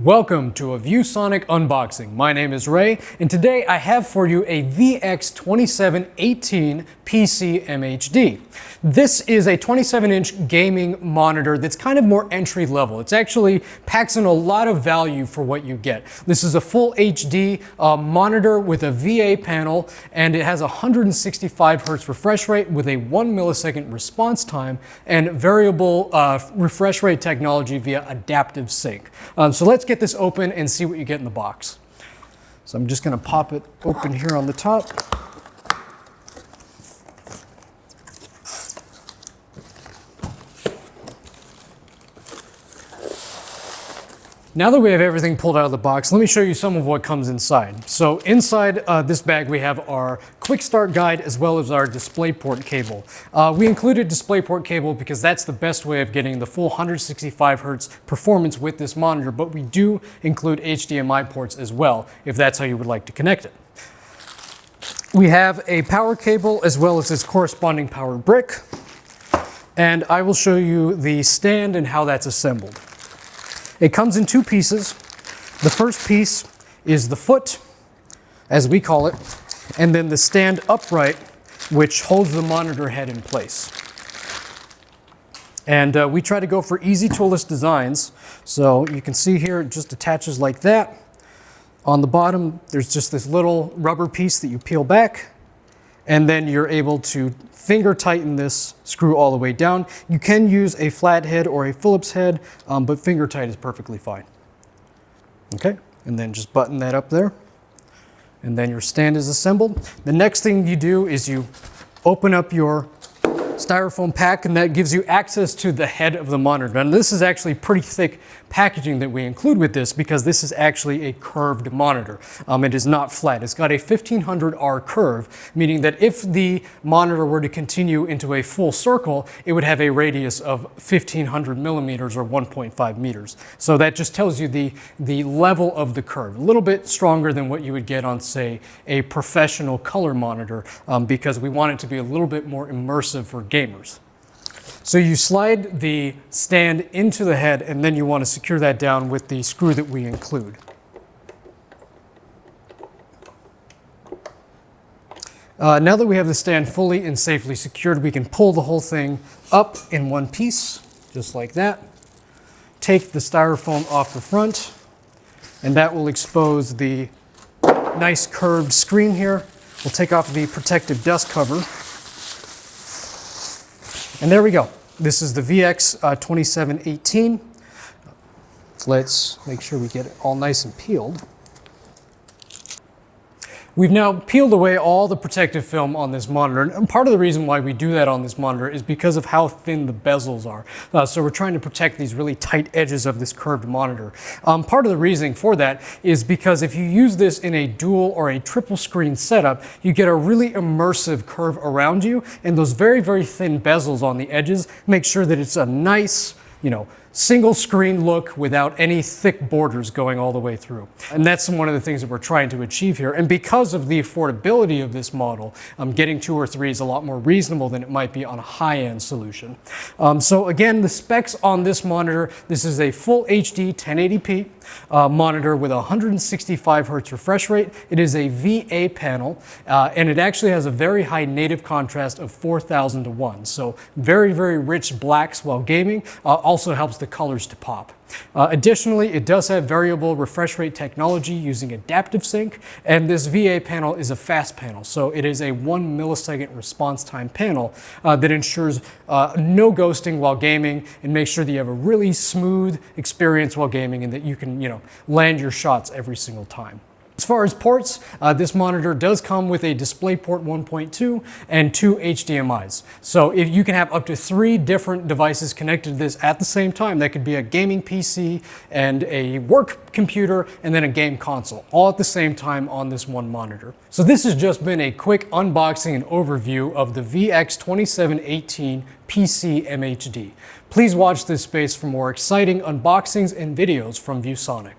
Welcome to a ViewSonic unboxing. My name is Ray, and today I have for you a VX2718 PC MHD. This is a 27-inch gaming monitor that's kind of more entry level. It's actually packs in a lot of value for what you get. This is a full HD uh, monitor with a VA panel, and it has a 165 hertz refresh rate with a one millisecond response time and variable uh, refresh rate technology via adaptive sync. Um, so let's let's get this open and see what you get in the box. So I'm just going to pop it open here on the top. Now that we have everything pulled out of the box, let me show you some of what comes inside. So inside uh, this bag, we have our quick start guide as well as our DisplayPort cable. Uh, we included DisplayPort cable because that's the best way of getting the full 165 hertz performance with this monitor, but we do include HDMI ports as well, if that's how you would like to connect it. We have a power cable as well as its corresponding power brick. And I will show you the stand and how that's assembled. It comes in two pieces. The first piece is the foot, as we call it, and then the stand upright, which holds the monitor head in place. And uh, we try to go for easy toolless designs. So you can see here, it just attaches like that. On the bottom, there's just this little rubber piece that you peel back and then you're able to finger tighten this screw all the way down. You can use a flat head or a Phillips head, um, but finger tight is perfectly fine. Okay, and then just button that up there. And then your stand is assembled. The next thing you do is you open up your styrofoam pack and that gives you access to the head of the monitor. Now this is actually pretty thick packaging that we include with this because this is actually a curved monitor. Um, it is not flat. It's got a 1500R curve, meaning that if the monitor were to continue into a full circle, it would have a radius of 1500 millimeters or 1.5 meters. So that just tells you the, the level of the curve. A little bit stronger than what you would get on, say, a professional color monitor um, because we want it to be a little bit more immersive for gamers. So you slide the stand into the head and then you want to secure that down with the screw that we include. Uh, now that we have the stand fully and safely secured, we can pull the whole thing up in one piece, just like that. Take the styrofoam off the front, and that will expose the nice curved screen here. We'll take off the protective dust cover and there we go. This is the VX uh, 2718. Let's make sure we get it all nice and peeled. We've now peeled away all the protective film on this monitor, and part of the reason why we do that on this monitor is because of how thin the bezels are. Uh, so we're trying to protect these really tight edges of this curved monitor. Um, part of the reasoning for that is because if you use this in a dual or a triple screen setup, you get a really immersive curve around you, and those very, very thin bezels on the edges make sure that it's a nice, you know, single screen look without any thick borders going all the way through. And that's one of the things that we're trying to achieve here. And because of the affordability of this model, um, getting two or three is a lot more reasonable than it might be on a high-end solution. Um, so again, the specs on this monitor, this is a full HD 1080p uh, monitor with 165 hertz refresh rate. It is a VA panel, uh, and it actually has a very high native contrast of 4000 to 1. So very, very rich blacks while gaming. Uh, also helps the colors to pop. Uh, additionally, it does have variable refresh rate technology using adaptive sync, and this VA panel is a fast panel. So it is a one millisecond response time panel uh, that ensures uh, no ghosting while gaming and makes sure that you have a really smooth experience while gaming and that you can, you know, land your shots every single time. As far as ports, uh, this monitor does come with a DisplayPort 1.2 and two HDMIs. So if you can have up to three different devices connected to this at the same time, that could be a gaming PC and a work computer and then a game console, all at the same time on this one monitor. So this has just been a quick unboxing and overview of the VX2718 PC MHD. Please watch this space for more exciting unboxings and videos from ViewSonic.